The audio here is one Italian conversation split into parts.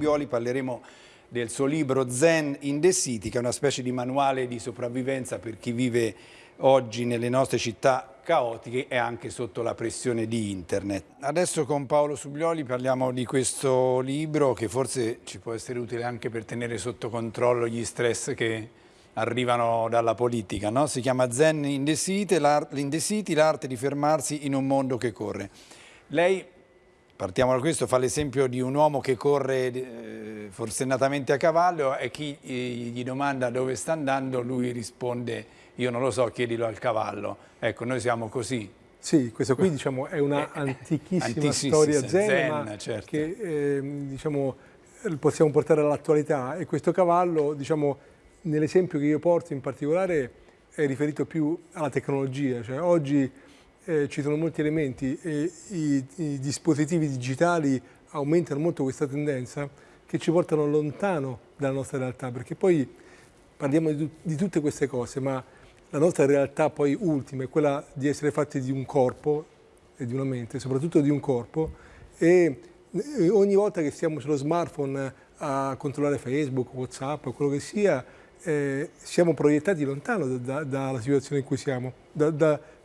Subioli parleremo del suo libro Zen in the City, che è una specie di manuale di sopravvivenza per chi vive oggi nelle nostre città caotiche e anche sotto la pressione di internet. Adesso con Paolo Subioli parliamo di questo libro che forse ci può essere utile anche per tenere sotto controllo gli stress che arrivano dalla politica. No? Si chiama Zen in the City, l'arte di fermarsi in un mondo che corre. Lei partiamo da questo, fa l'esempio di un uomo che corre eh, forsennatamente a cavallo e chi eh, gli domanda dove sta andando, lui risponde io non lo so, chiedilo al cavallo. Ecco, noi siamo così. Sì, questa qui diciamo, è una eh, antichissima storia zen, zen certo. che eh, diciamo, possiamo portare all'attualità e questo cavallo, diciamo, nell'esempio che io porto in particolare, è riferito più alla tecnologia. Cioè, oggi eh, ci sono molti elementi e i, i, dispositivi digitali aumentano molto questa tendenza che ci portano lontano dalla nostra realtà, perché poi parliamo di, di tutte queste cose, ma la nostra realtà poi ultima è quella di essere fatti di un corpo e di una mente, soprattutto di un corpo, e ogni volta che stiamo sullo smartphone a controllare Facebook, Whatsapp, quello che sia, eh, siamo proiettati lontano da, da, dalla situazione in cui siamo, da,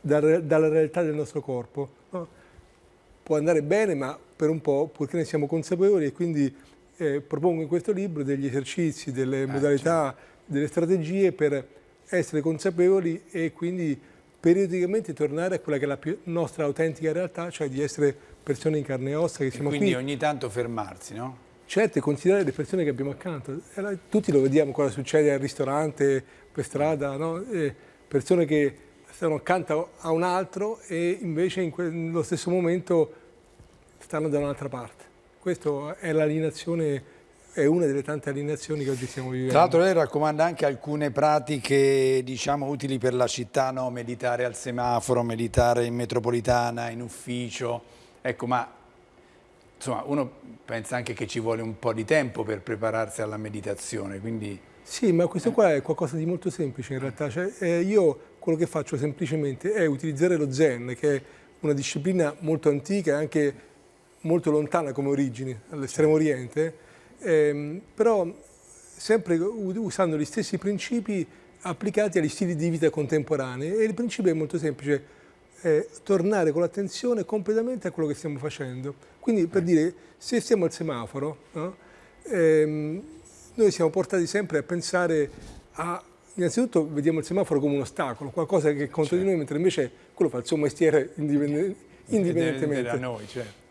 dalla realtà del nostro corpo. No? Può andare bene, ma per un po', purché ne siamo consapevoli e quindi eh, propongo in questo libro degli esercizi, delle eh, modalità, certo. delle strategie per essere consapevoli e quindi periodicamente tornare a quella che è la nostra autentica realtà, cioè di essere persone in carne e ossa che siamo quindi qui. quindi ogni tanto fermarsi, no? Certo, considerare le persone che abbiamo accanto. Tutti lo vediamo cosa succede al ristorante, per strada, no? persone che stanno accanto a un altro e invece in nello stesso momento stanno da un'altra parte. Questa è l'alienazione è una delle tante alienazioni che oggi stiamo vivendo. Tra l'altro lei raccomanda anche alcune pratiche diciamo, utili per la città, no? meditare al semaforo, meditare in metropolitana, in ufficio, ecco ma insomma uno pensa anche che ci vuole un po' di tempo per prepararsi alla meditazione, quindi... Sì, ma questo qua è qualcosa di molto semplice in realtà, cioè, eh, io quello che faccio semplicemente è utilizzare lo Zen, che è una disciplina molto antica e anche molto lontana come origini, all'estremo oriente, ehm, però sempre usando gli stessi principi applicati agli stili di vita contemporanei e il principio è molto semplice, è tornare con l'attenzione completamente a quello che stiamo facendo. Quindi per dire, se stiamo al semaforo, no? ehm, noi siamo portati sempre a pensare a innanzitutto vediamo il semaforo come un ostacolo, qualcosa che è contro certo. di noi, mentre invece quello fa il suo mestiere indipendente, indipendentemente. Da noi, certo.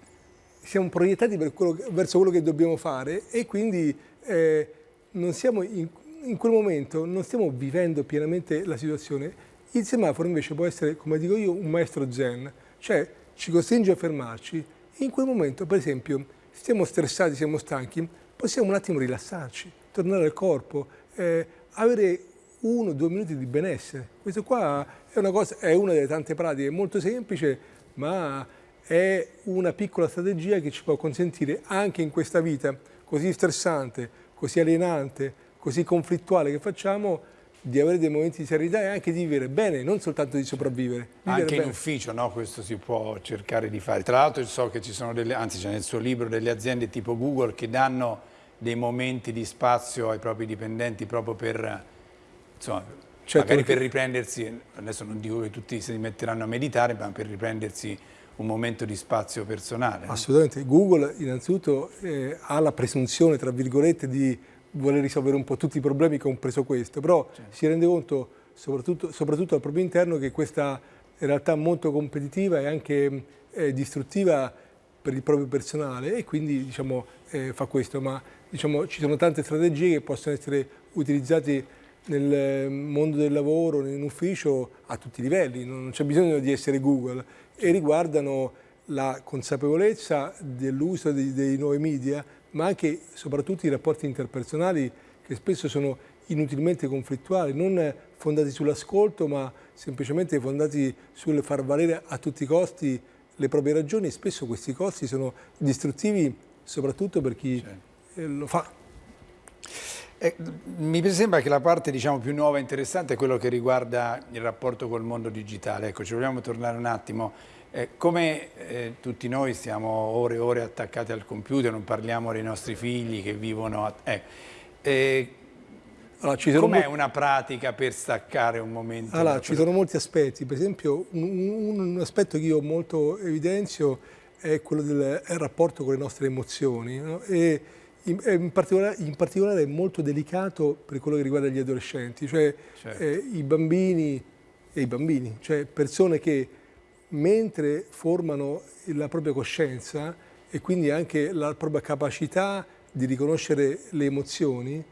Siamo proiettati quello, verso quello che dobbiamo fare e quindi eh, non siamo in, in, quel momento non stiamo vivendo pienamente la situazione. Il semaforo invece può essere, come dico io, un maestro zen, cioè ci costringe a fermarci. In quel momento, per esempio, stiamo stressati, siamo stanchi, possiamo un attimo rilassarci, tornare al corpo, eh, avere uno o due minuti di benessere. Questo qua è una, cosa, è una delle tante pratiche, molto semplice, ma è una piccola strategia che ci può consentire anche in questa vita così stressante, così alienante, così conflittuale che facciamo, di avere dei momenti di serenità e anche di vivere bene, non soltanto di sopravvivere. Anche bene. in ufficio, no? Questo si può cercare di fare. Tra l'altro so che ci sono delle, anzi c'è nel suo libro delle aziende tipo Google che danno dei momenti di spazio ai propri dipendenti proprio per insomma, certo, magari per riprendersi, adesso non dico che tutti si metteranno a meditare, ma per riprendersi un momento di spazio personale. Assolutamente. Google innanzitutto eh, ha la presunzione, tra virgolette, di voler risolvere un po' tutti i problemi, compreso questo, però certo. si rende conto, soprattutto, soprattutto, al proprio interno, che questa realtà molto competitiva e anche eh, distruttiva per il proprio personale e quindi diciamo, eh, fa questo, ma diciamo, ci sono tante strategie che possono essere utilizzate nel mondo del lavoro, in ufficio, a tutti i livelli, non c'è bisogno di essere Google, e riguardano la consapevolezza dell'uso dei, dei nuovi media, ma anche e soprattutto i rapporti interpersonali che spesso sono inutilmente conflittuali, non fondati sull'ascolto, ma semplicemente fondati sul far valere a tutti i costi le proprie ragioni e spesso questi costi sono distruttivi soprattutto per chi certo. lo fa. Eh, mi sembra che la parte diciamo, più nuova e interessante è quello che riguarda il rapporto col mondo digitale. Ecco, ci vogliamo tornare un attimo. Eh, come eh, tutti noi stiamo ore e ore attaccati al computer, non parliamo dei nostri figli che vivono... A, eh, eh allora, Com'è una pratica per staccare un momento? Allora, ci sono molti aspetti, per esempio un, un, aspetto che io molto evidenzio è quello del rapporto con le nostre emozioni no? e in, in, particolare, in, particolare, è molto delicato per quello che riguarda gli adolescenti, cioè certo. eh, i bambini e i bambini, cioè persone che mentre formano la propria coscienza e quindi anche la propria capacità di riconoscere le emozioni,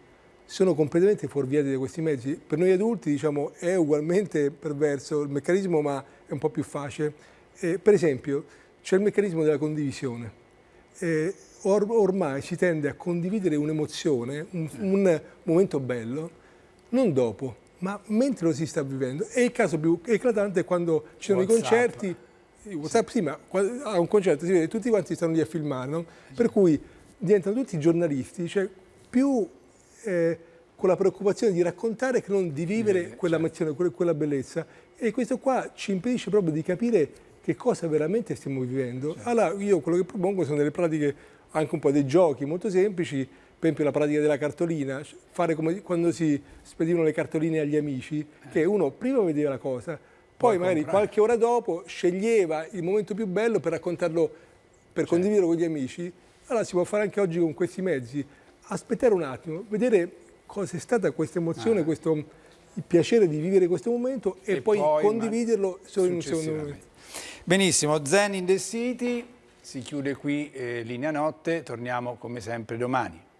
sono completamente fuorviati da questi mezzi. Per noi adulti diciamo, è ugualmente perverso il meccanismo, ma è un po' più facile. Eh, per esempio, c'è il meccanismo della condivisione. Eh, or ormai si tende a condividere un'emozione, un, un momento bello, non dopo, ma mentre lo si sta vivendo. E il caso più eclatante è quando ci sono WhatsApp. i concerti, WhatsApp sì, ma a un concerto si vede tutti quanti stanno lì a filmare, no? per cui diventano tutti giornalisti, cioè più eh, con la preoccupazione di raccontare che non di vivere eh, quella, certo. quella, quella bellezza. E questo qua ci impedisce proprio di capire che cosa veramente stiamo vivendo. Certo. Allora io quello che propongo sono delle pratiche, anche un po' dei giochi molto semplici, per esempio la pratica della cartolina, fare come quando si spedivano le cartoline agli amici, che uno prima vedeva la cosa, poi magari comprare. qualche ora dopo sceglieva il momento più bello per raccontarlo, per certo. condividerlo con gli amici. Allora si può fare anche oggi con questi mezzi, aspettare un attimo, vedere cosa è stata questa emozione, ah. questo, il piacere di vivere questo momento e, e poi, poi, condividerlo solo in un secondo momento. Benissimo, Zen in the City, si chiude qui eh, Linea Notte, torniamo come sempre domani.